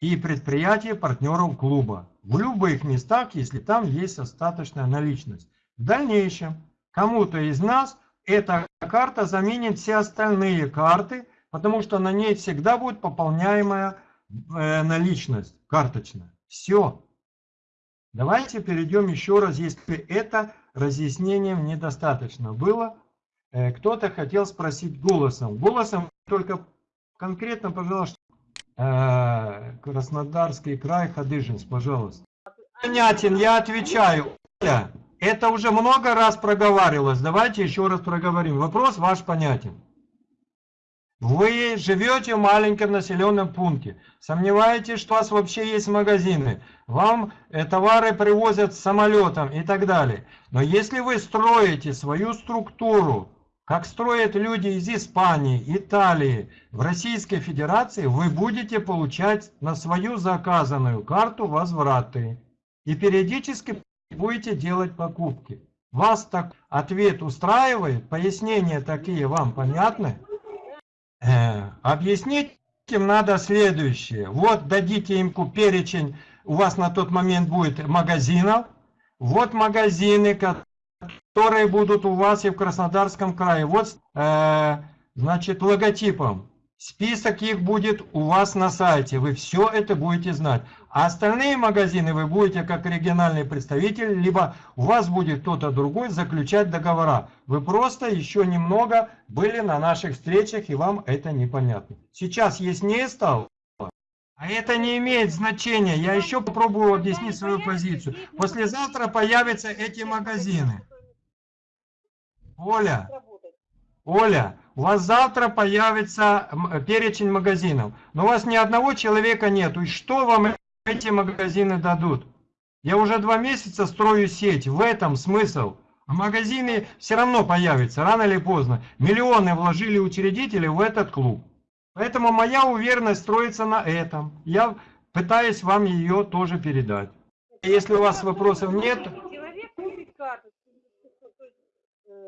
и предприятий партнеров клуба. В любых местах, если там есть остаточная наличность. В дальнейшем кому-то из нас эта карта заменит все остальные карты, потому что на ней всегда будет пополняемая э, наличность карточная. Все. Давайте перейдем еще раз, если это разъяснением недостаточно было. Э, Кто-то хотел спросить голосом. Голосом только конкретно, пожалуйста, э, Краснодарский край, Хадыжинск, пожалуйста. Понятен, я отвечаю. Это уже много раз проговаривалось. Давайте еще раз проговорим. Вопрос ваш понятен. Вы живете в маленьком населенном пункте. Сомневаетесь, что у вас вообще есть магазины. Вам э, товары привозят самолетом и так далее. Но если вы строите свою структуру, как строят люди из Испании, Италии, в Российской Федерации, вы будете получать на свою заказанную карту возвраты. И периодически будете делать покупки. Вас так ответ устраивает? Пояснения такие вам понятны? Э, объяснить им надо следующее. Вот дадите им перечень, у вас на тот момент будет магазинов. Вот магазины, которые будут у вас и в Краснодарском крае. Вот, э, значит, логотипом. Список их будет у вас на сайте. Вы все это будете знать. А остальные магазины вы будете как региональный представитель, либо у вас будет кто-то другой заключать договора. Вы просто еще немного были на наших встречах, и вам это непонятно. Сейчас яснее стало? А это не имеет значения. Я еще попробую объяснить свою позицию. Послезавтра появятся эти магазины. Оля, Оля, у вас завтра появится перечень магазинов, но у вас ни одного человека нету. И что вам эти магазины дадут? Я уже два месяца строю сеть, в этом смысл. А магазины все равно появятся, рано или поздно. Миллионы вложили учредители в этот клуб. Поэтому моя уверенность строится на этом. Я пытаюсь вам ее тоже передать. Если у вас вопросов нет... Человек купит карточку, э,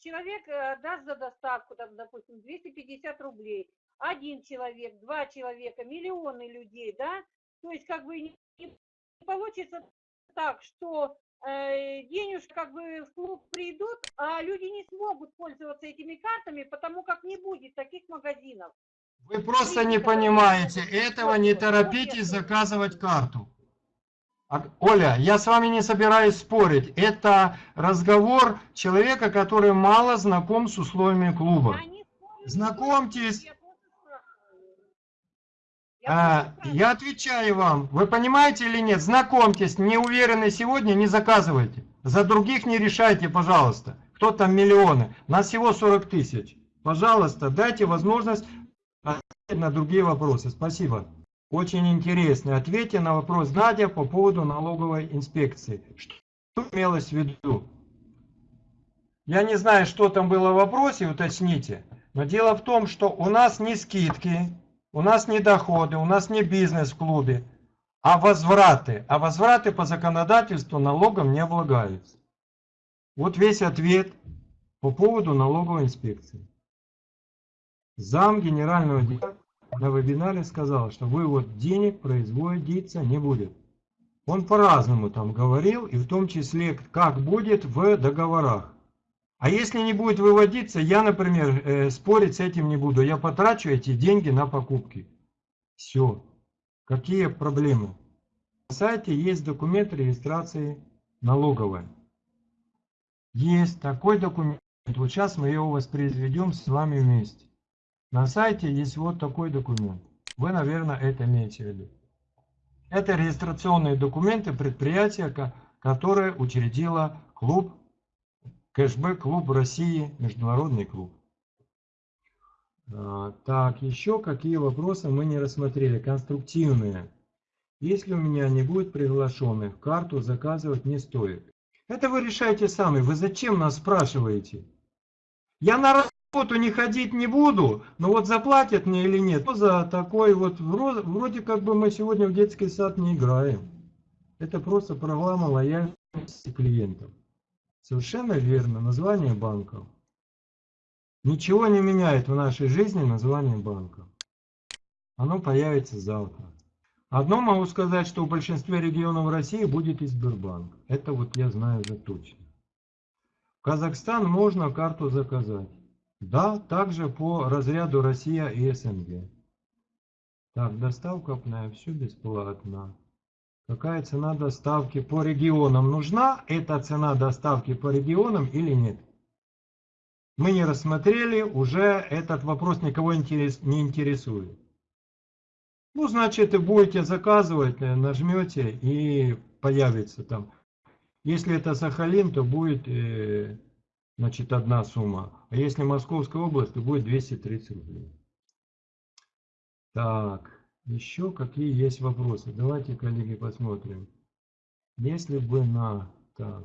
человек э, даст за доставку, там, допустим, 250 рублей, один человек, два человека, миллионы людей, да, то есть как бы не получится так, что э, денежки как бы в клуб придут, а люди не смогут пользоваться этими картами, потому как не будет таких магазинов. Вы просто не понимаете этого, не торопитесь заказывать карту. А, Оля, я с вами не собираюсь спорить. Это разговор человека, который мало знаком с условиями клуба. Знакомьтесь. я просто спрашиваю. Я А, я отвечаю вам. Вы понимаете или нет? Знакомьтесь. Не уверены сегодня, не заказывайте. За других не решайте, пожалуйста. Кто там миллионы? Нас всего 40 тысяч. Пожалуйста, дайте возможность ответить на другие вопросы. Спасибо. Очень интересно. Ответьте на вопрос Надя по поводу налоговой инспекции. Что имелось в виду? Я не знаю, что там было в вопросе, уточните. Но дело в том, что у нас не скидки, у нас не доходы, у нас не бизнес в клубе, а возвраты. А возвраты по законодательству налогом не облагаются. Вот весь ответ по поводу налоговой инспекции. Зам генерального директора на вебинаре сказал, что вывод денег производиться не будет. Он по-разному там говорил, и в том числе, как будет в договорах. А если не будет выводиться, я, например, э, спорить с этим не буду. Я потрачу эти деньги на покупки. Все. Какие проблемы? На сайте есть документ регистрации налоговой. Есть такой документ. Вот сейчас мы его воспроизведем с вами вместе. На сайте есть вот такой документ. Вы, наверное, это имеете в виду. Это регистрационные документы предприятия, ко- которое учредило клуб, кэшбэк клуб России, международный клуб. А, Так, еще какие вопросы мы не рассмотрели? Конструктивные. Если у меня не будет приглашенных, карту заказывать не стоит. Это вы решаете сами. Вы зачем нас спрашиваете? Я на работу не ходить не буду, но вот заплатят мне или нет. За такой вот, вро- вроде как бы мы сегодня в детский сад не играем. Это просто программа лояльности клиентов. Совершенно верно, название банков. Ничего не меняет в нашей жизни название банка. Оно появится завтра. Одно могу сказать, что в большинстве регионов России будет и Сбербанк. Это вот я знаю за точно. В Казахстан можно карту заказать. Да, также по разряду Россия и СНГ. Так, доставка на все бесплатно. Какая цена доставки по регионам? Нужна эта цена доставки по регионам или нет? Мы не рассмотрели, уже этот вопрос никого не интересует. Ну, значит, и будете заказывать, э, нажмете и появится там. Если это Сахалин, то будет э, значит, одна сумма. А если Московская область, то будет 230 рублей. Так, еще какие есть вопросы? Давайте, коллеги, посмотрим. Если бы на... Так.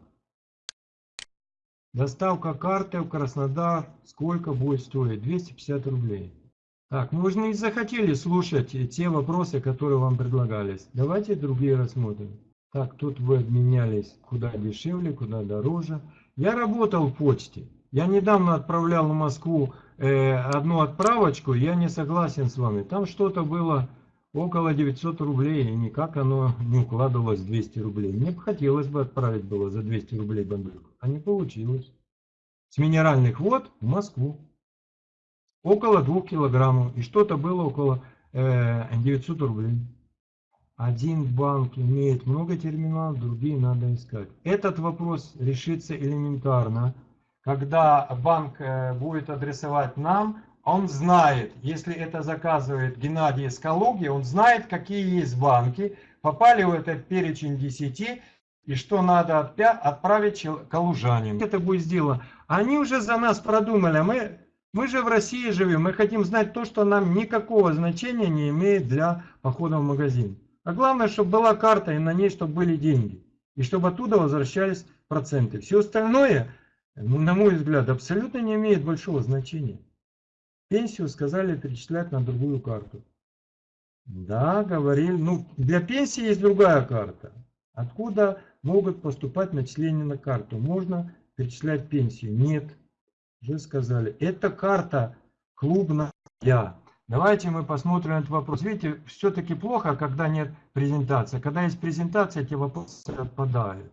Доставка карты в Краснодар сколько будет стоить? 250 рублей. Так, ну вы же не захотели слушать те вопросы, которые вам предлагались. Давайте другие рассмотрим. Так, тут вы обменялись куда дешевле, куда дороже. Я работал в почте. Я недавно отправлял в Москву э, одну отправочку, я не согласен с вами. Там что-то было около 900 рублей, и никак оно не укладывалось в 200 рублей. Мне бы хотелось бы отправить было за 200 рублей бандурку, а не получилось. С минеральных вод в Москву. Около 2 килограммов. И что-то было около э, 900 рублей. Один банк имеет много терминалов, другие надо искать. Этот вопрос решится элементарно. Когда банк э, будет адресовать нам, он знает, если это заказывает Геннадий из Калуги, он знает, какие есть банки, попали в этот перечень 10, и что надо отправить калужанам. Это будет сделано. Они уже за нас продумали, мы, мы же в России живем, мы хотим знать то, что нам никакого значения не имеет для похода в магазин. А главное, чтобы была карта и на ней, чтобы были деньги. И чтобы оттуда возвращались проценты. Все остальное, на мой взгляд, абсолютно не имеет большого значения. Пенсию сказали перечислять на другую карту. Да, говорили. Ну, для пенсии есть другая карта. Откуда могут поступать начисления на карту? Можно перечислять пенсию? Нет. Уже сказали. Это карта клубная. Давайте мы посмотрим этот вопрос. Видите, все-таки плохо, когда нет презентации. Когда есть презентация, эти вопросы отпадают.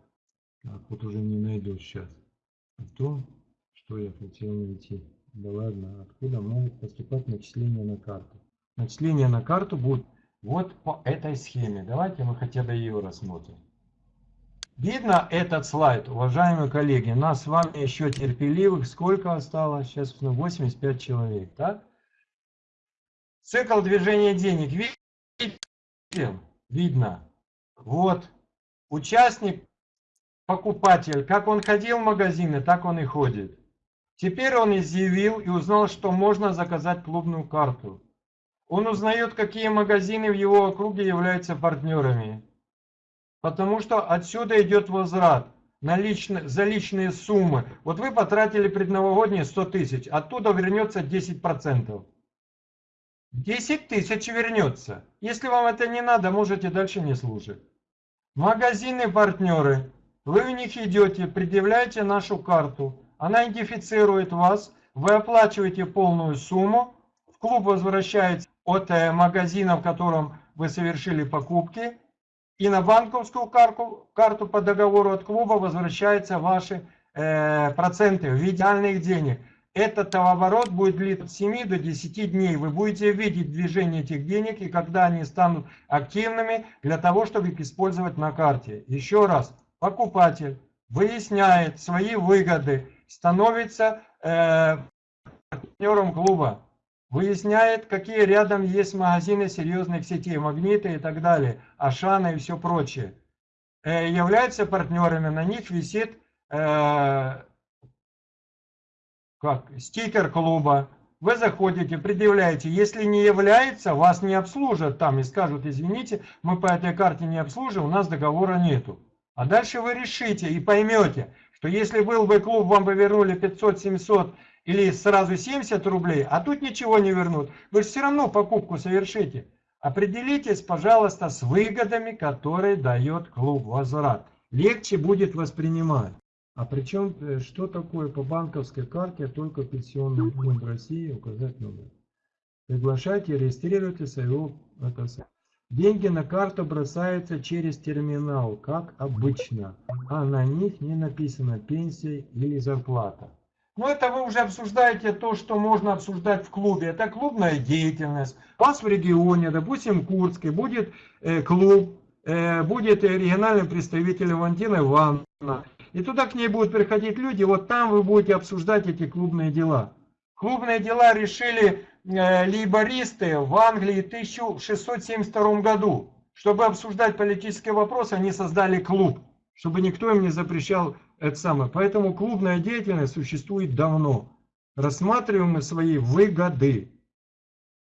Так, вот уже не найду сейчас. О том, что я хотел найти. Да ладно, откуда могут поступать начисления на карту? Начисления на карту будут вот по этой схеме. Давайте мы хотя бы ее рассмотрим. Видно этот слайд, уважаемые коллеги? Нас с вами еще терпеливых сколько осталось? Сейчас 85 человек, так? Цикл движения денег. Видите? Видно. Вот. Участник, покупатель, как он ходил в магазины, так он и ходит. Теперь он изъявил и узнал, что можно заказать клубную карту. Он узнает, какие магазины в его округе являются партнерами. Потому что отсюда идет возврат на личные, за личные суммы. Вот вы потратили предновогодние 100 тысяч, оттуда вернется 10%. 10 тысяч вернется. Если вам это не надо, можете дальше не слушать. Магазины-партнеры. Вы в них идете, предъявляете нашу карту. Она идентифицирует вас. Вы оплачиваете полную сумму. В клуб возвращается от э, магазина, в котором вы совершили покупки. И на банковскую карту, карту по договору от клуба возвращаются ваши э, проценты в идеальных денег. Этот товарооборот будет длиться от 7 до 10 дней. Вы будете видеть движение этих денег и когда они станут активными для того, чтобы их использовать на карте. Еще раз, покупатель выясняет свои выгоды, становится э, партнером клуба, выясняет, какие рядом есть магазины серьезных сетей, магниты и так далее, Ашана и все прочее. Э, являются партнерами, на них висит э, как стикер клуба. Вы заходите, предъявляете. Если не является, вас не обслужат там и скажут, извините, мы по этой карте не обслуживаем, у нас договора нету. А дальше вы решите и поймете, что если был бы клуб, вам бы вернули 500-700 или сразу 70 рублей, а тут ничего не вернут. Вы же все равно покупку совершите. Определитесь, пожалуйста, с выгодами, которые дает клуб возврат. Легче будет воспринимать. А причем, э, что такое по банковской карте, только пенсионный фонд России указать номер. Приглашайте, регистрируйте своего это, Деньги на карту бросаются через терминал, как обычно, а на них не написано пенсия или зарплата. Но ну, это вы уже обсуждаете то, что можно обсуждать в клубе. Это клубная деятельность. У вас в регионе, допустим, Курске, будет э, клуб, э, будет региональный представитель Валентина Ивановна. И туда к ней будут приходить люди, вот там вы будете обсуждать эти клубные дела. Клубные дела решили лейбористы в Англии в 1672 году. Чтобы обсуждать политические вопросы, они создали клуб, чтобы никто им не запрещал это самое. Поэтому клубная деятельность существует давно. Рассматриваем мы свои выгоды,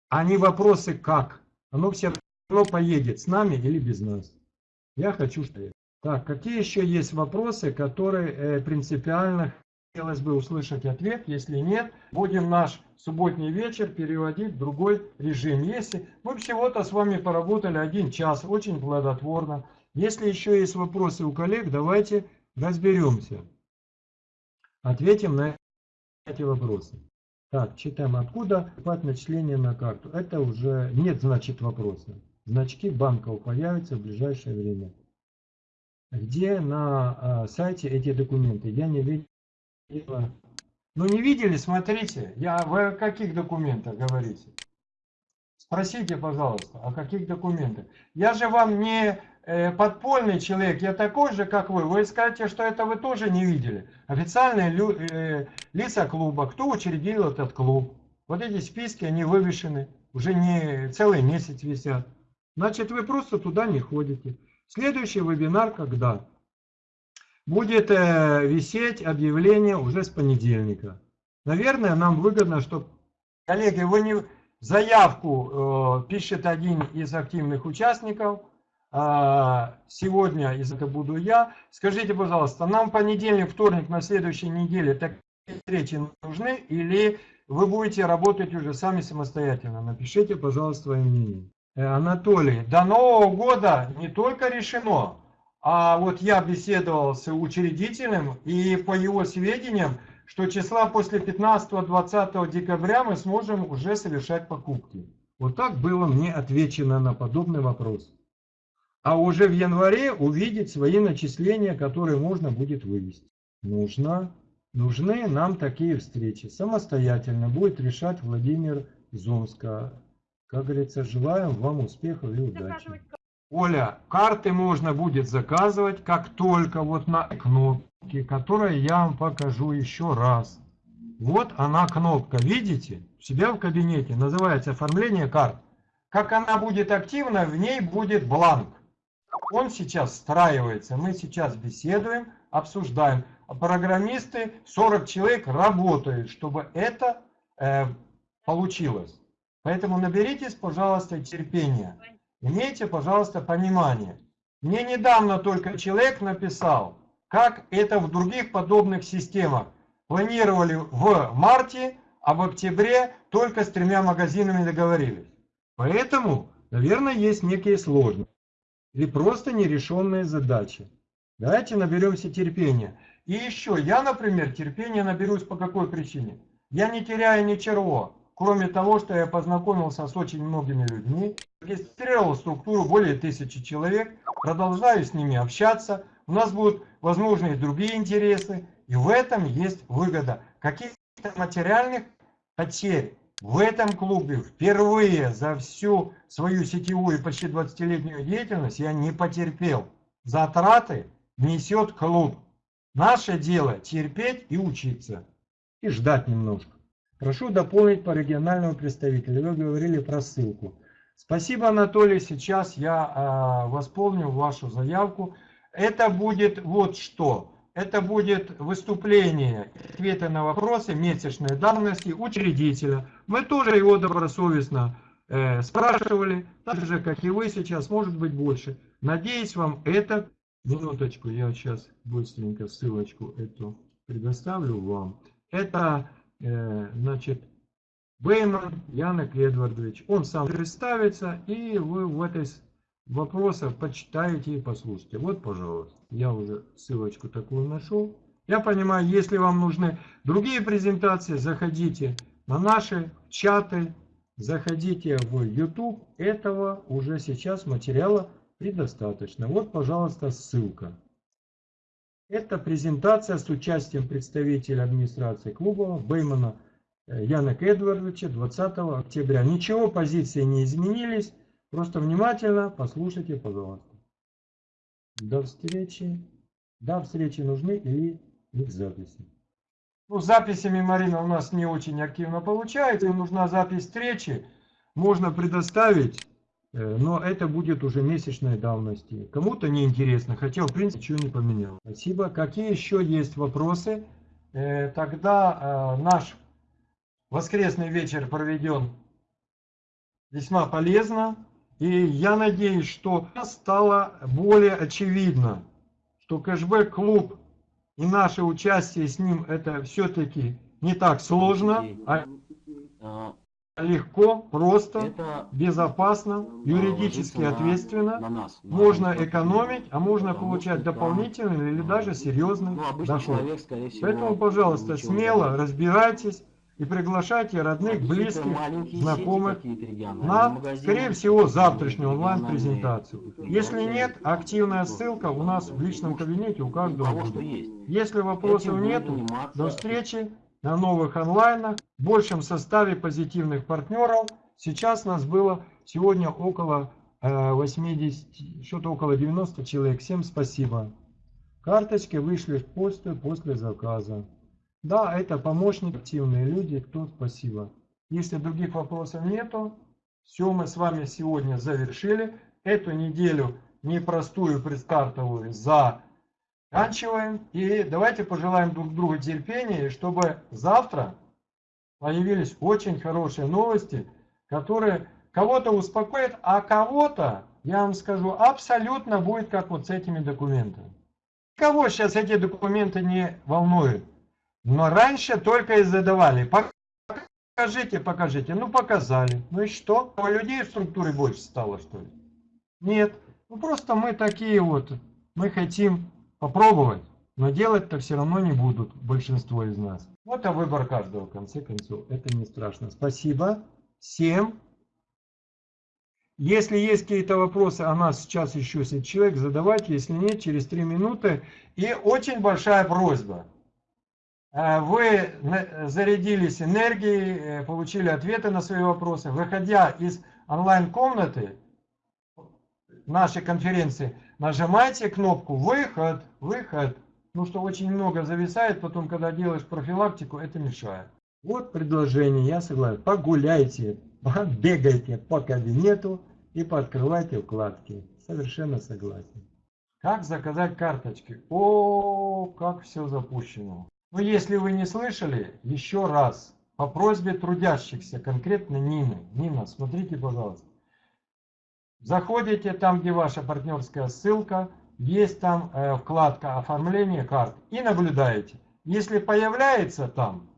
а не вопросы как. Оно все равно поедет с нами или без нас. Я хочу, что так, какие еще есть вопросы, которые э, принципиально хотелось бы услышать ответ? Если нет, будем наш субботний вечер переводить в другой режим. Если мы всего-то с вами поработали один час, очень плодотворно. Если еще есть вопросы у коллег, давайте разберемся. Ответим на эти вопросы. Так, читаем. Откуда покупать начисление на карту? Это уже нет, значит, вопроса. Значки банков появятся в ближайшее время где на а, сайте эти документы. Я не Ну не видели, смотрите. Я, вы о каких документах говорите? Спросите, пожалуйста, о каких документах. Я же вам не э, подпольный человек, я такой же, как вы. Вы скажете, что это вы тоже не видели. Официальные лю, э, лица клуба, кто учредил этот клуб. Вот эти списки, они вывешены. Уже не целый месяц висят. Значит, вы просто туда не ходите. Следующий вебинар когда? Будет э, висеть объявление уже с понедельника. Наверное, нам выгодно, чтобы... Коллеги, вы не... Заявку э, пишет один из активных участников. Э, сегодня из это буду я. Скажите, пожалуйста, нам понедельник, вторник на следующей неделе такие встречи нужны или вы будете работать уже сами самостоятельно? Напишите, пожалуйста, свое мнение. Э, Анатолий, до Нового года не только решено, А вот я беседовал с учредителем, и по его сведениям, что числа после 15-20 декабря мы сможем уже совершать покупки. Вот так было мне отвечено на подобный вопрос. А уже в январе увидеть свои начисления, которые можно будет вывести. Нужно, нужны нам такие встречи. Самостоятельно будет решать Владимир Зомска. Как говорится, желаем вам успехов и удачи. Оля, карты можно будет заказывать, как только вот на кнопке, которую я вам покажу еще раз. Вот она кнопка, видите? У себя в кабинете, называется оформление карт. Как она будет активна, в ней будет бланк. Он сейчас встраивается, мы сейчас беседуем, обсуждаем. Программисты, 40 человек работают, чтобы это э, получилось. Поэтому наберитесь, пожалуйста, терпения. Имейте, пожалуйста, понимание. Мне недавно только человек написал, как это в других подобных системах. Планировали в марте, а в октябре только с тремя магазинами договорились. Поэтому, наверное, есть некие сложности. Или просто нерешенные задачи. Давайте наберемся терпения. И еще, я, например, терпения наберусь по какой причине? Я не теряю ничего. Кроме того, что я познакомился с очень многими людьми, регистрировал структуру более тысячи человек, продолжаю с ними общаться, у нас будут возможны и другие интересы, и в этом есть выгода. Каких-то материальных потерь в этом клубе впервые за всю свою сетевую почти 20-летнюю деятельность я не потерпел. Затраты несет клуб. Наше дело терпеть и учиться. И ждать немножко. Прошу дополнить по региональному представителю. Вы говорили про ссылку. Спасибо, Анатолий. Сейчас я э, восполню вашу заявку. Это будет вот что. Это будет выступление, ответы на вопросы месячной давности учредителя. Мы тоже его добросовестно э, спрашивали, так же, как и вы сейчас, может быть больше. Надеюсь, вам это... Минуточку, я сейчас быстренько ссылочку эту предоставлю вам. Это значит, Бейман Янек Эдвардович. Он сам представится, и вы в этой вопросах почитаете и послушайте. Вот, пожалуйста, я уже ссылочку такую нашел. Я понимаю, если вам нужны другие презентации, заходите на наши чаты, заходите в YouTube. Этого уже сейчас материала предостаточно. Вот, пожалуйста, ссылка. Это презентация с участием представителя администрации клуба Беймана э, Янек Эдвардовича 20 октября. Ничего, позиции не изменились. Просто внимательно послушайте, пожалуйста. До встречи. До встречи нужны или их записи. Ну, с записями, Марина, у нас не очень активно получается. Нужна запись встречи. Можно предоставить но это будет уже месячной давности. Кому-то не интересно, хотя в принципе ничего не поменял. Спасибо. Какие еще есть вопросы? Э, тогда э, наш воскресный вечер проведен весьма полезно. И я надеюсь, что стало более очевидно, что кэшбэк-клуб и наше участие с ним это все-таки не так сложно. А, а легко, просто, это безопасно, юридически ответственно, на нас, на можно экономить, а можно получать дополнительный или даже серьезный ну, доход. Человек, всего, Поэтому, пожалуйста, смело разбирайтесь и приглашайте родных, близких, знакомых на, скорее всего, завтрашнюю онлайн-презентацию. Если нет, активная ссылка у нас в личном кабинете у каждого будет. Если вопросов нету, до встречи на новых онлайнах, в большем составе позитивных партнеров. Сейчас нас было сегодня около 80, э, что-то около 90 человек. Всем спасибо. Карточки вышли почту после заказа. Да, это помощник, активные люди, кто спасибо. Если других вопросов нету, все мы с вами сегодня завершили. Эту неделю непростую предстартовую за Заканчиваем. И давайте пожелаем друг другу терпения, чтобы завтра появились очень хорошие новости, которые кого-то успокоят, а кого-то, я вам скажу, абсолютно будет как вот с этими документами. Кого сейчас эти документы не волнуют? Но раньше только и задавали. Покажите, покажите. Ну, показали. Ну и что? У людей в структуре больше стало, что ли? Нет. Ну, просто мы такие вот Мы хотим попробовать, но делать-то все равно не будут большинство из нас. Вот а выбор каждого, в конце концов. Это не страшно. Спасибо всем. Если есть какие-то вопросы, а нас сейчас еще сидит человек, задавайте. Если нет, через три минуты. И очень большая просьба. Э, Вы зарядились энергией, э, получили ответы на свои вопросы. Выходя из онлайн-комнаты нашей конференции, нажимайте кнопку «Выход», «Выход». Ну что очень много зависает, потом, когда делаешь профилактику, это мешает. Вот предложение, я согласен. Погуляйте, бегайте по кабинету и пооткрывайте вкладки. Совершенно согласен. Как заказать карточки? О, как все запущено. Ну, если вы не слышали, еще раз, по просьбе трудящихся, конкретно Нины. Нина, смотрите, пожалуйста. Заходите там, где ваша партнерская ссылка, есть там э, вкладка оформление карт и наблюдаете. Если появляется там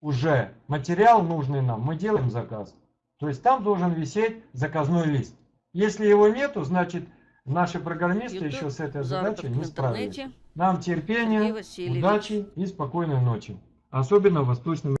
уже материал нужный нам, мы делаем заказ. То есть там должен висеть заказной лист. Если его нету, значит наши программисты YouTube, еще с этой задачей не справились. Нам терпения, удачи и спокойной ночи. Особенно в Восточном